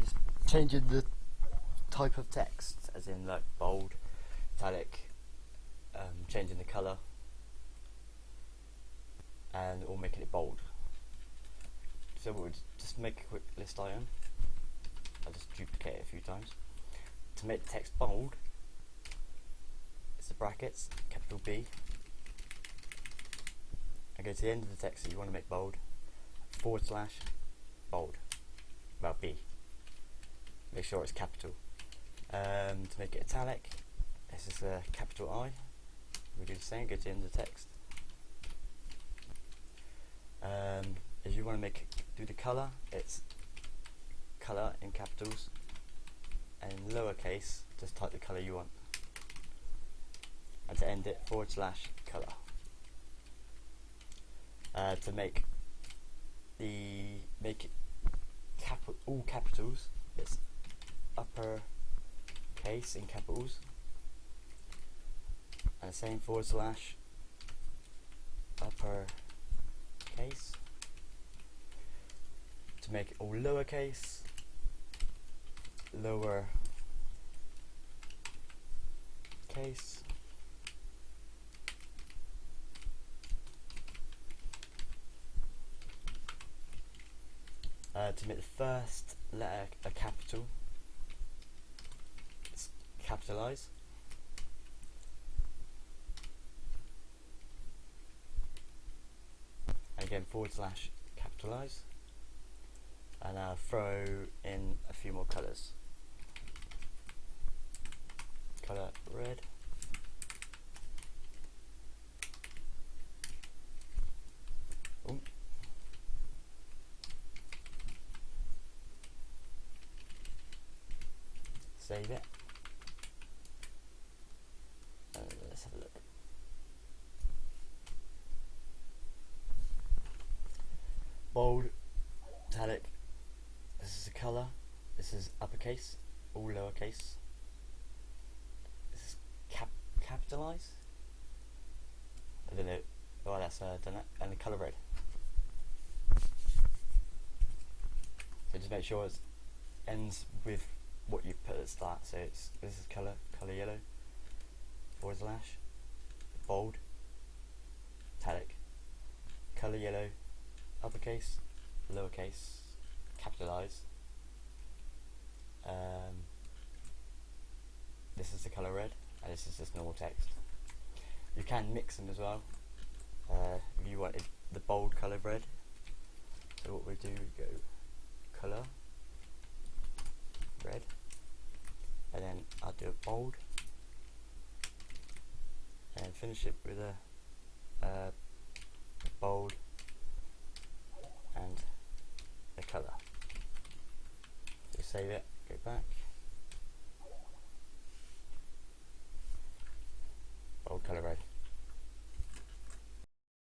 Just changing the type of text, as in like bold, italic, um, changing the colour, and or making it bold. So we'll just make a quick list item. I'll just duplicate it a few times. To make the text bold, it's the brackets, capital B. I go to the end of the text that you want to make bold, forward slash, bold, well B. Make sure it's capital. Um, to make it italic, this is a capital I. We do the same, go to the end the text. Um, if you want to make do the color, it's color in capitals, and lowercase, just type the color you want. And to end it, forward slash color. Uh, to make the make it cap all capitals, it's case in capitals, and the same forward slash. Upper case. To make it all lowercase lower case. Uh, to make the first letter a capital capitalize. Again forward slash capitalize. And I'll throw in a few more colours colour red. Save it and let's have a look bold, italic, this is a colour, this is uppercase, all lowercase, this is cap capitalised, I don't know, oh that's uh, done that, and the colour red. So just make sure it ends with what you put at the start, so it's, this is colour, colour yellow, forward slash, bold, italic, colour yellow, uppercase, lowercase, capitalize. Um, this is the color red, and this is just normal text. You can mix them as well. Uh, if you wanted the bold color red, so what we do, we go color red, and then I'll do a bold, and finish it with a uh, bold and the colour. So save it, go back,